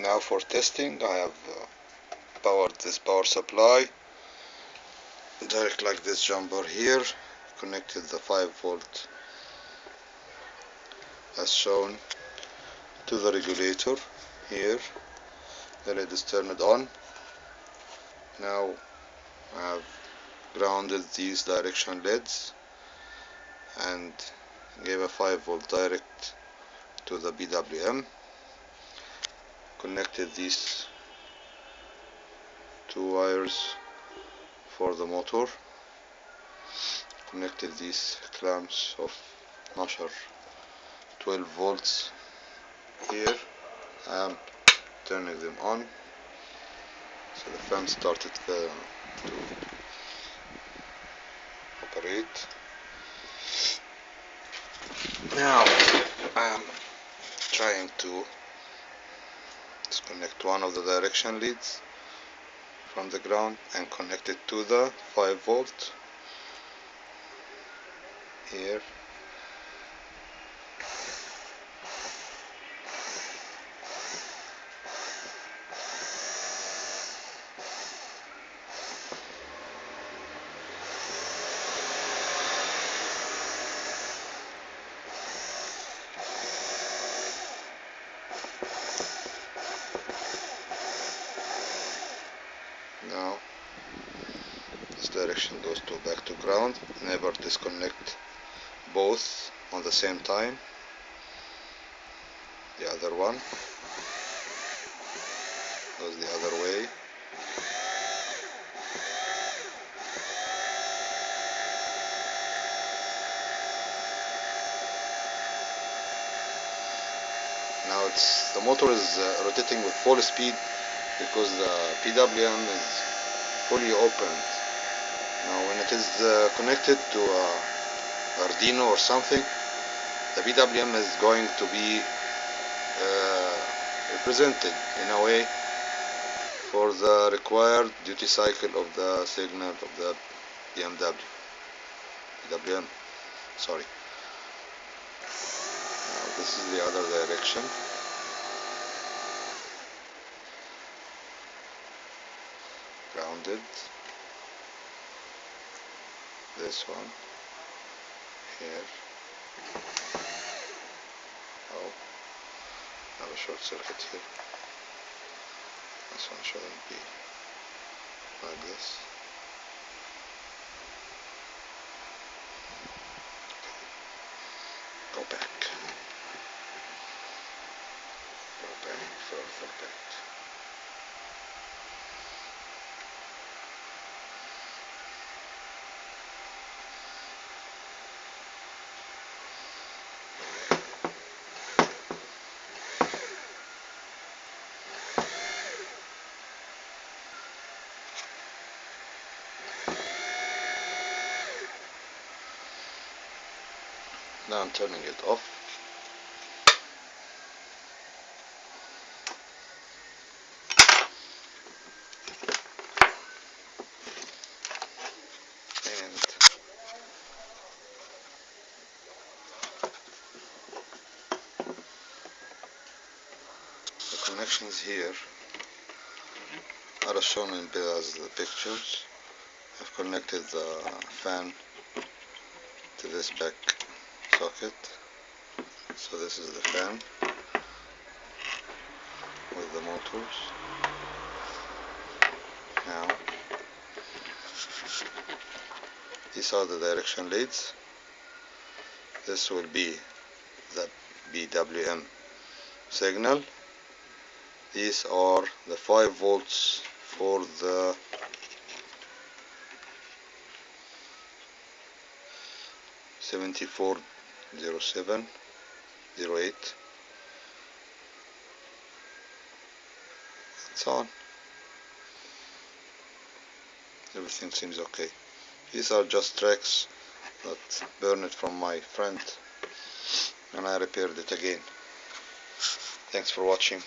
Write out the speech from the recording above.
now for testing I have uh, powered this power supply. Direct like this jumper here connected the 5 volt as shown to the regulator here. The LED is turned on. Now I have grounded these direction LEDs and gave a 5 volt direct to the PWM connected these two wires for the motor connected these clamps of Nasher 12 volts here I'm turning them on. So the fan started uh, to operate. Now I'm trying to disconnect one of the direction leads from the ground and connect it to the 5 volt here now goes to back to ground never disconnect both on the same time. The other one goes the other way. Now it's the motor is uh, rotating with full speed because the PWM is fully open now when it is uh, connected to uh, Arduino or something the PWM is going to be uh, represented in a way for the required duty cycle of the signal of the BMW PWM sorry. Now this is the other direction. Grounded this one. Here. Oh have a short circuit here. This one shouldn't be like this. Go back. Go back further back Now I'm turning it off. And the connections here are shown in the pictures. I've connected the fan to this back socket so this is the fan with the motors. Now these are the direction leads. This will be the BWM signal. These are the 5 volts for the Seventy four 07 08 it's on everything seems okay. These are just tracks that burned from my friend and I repaired it again. Thanks for watching